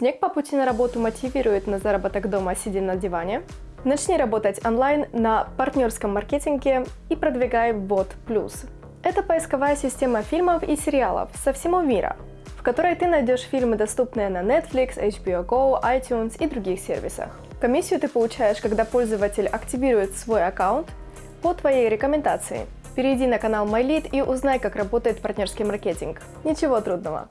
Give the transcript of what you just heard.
Снег по пути на работу мотивирует на заработок дома, сидя на диване. Начни работать онлайн на партнерском маркетинге и продвигай бот плюс. Это поисковая система фильмов и сериалов со всего мира, в которой ты найдешь фильмы, доступные на Netflix, HBO Go, iTunes и других сервисах. Комиссию ты получаешь, когда пользователь активирует свой аккаунт по твоей рекомендации. Перейди на канал MyLead и узнай, как работает партнерский маркетинг. Ничего трудного.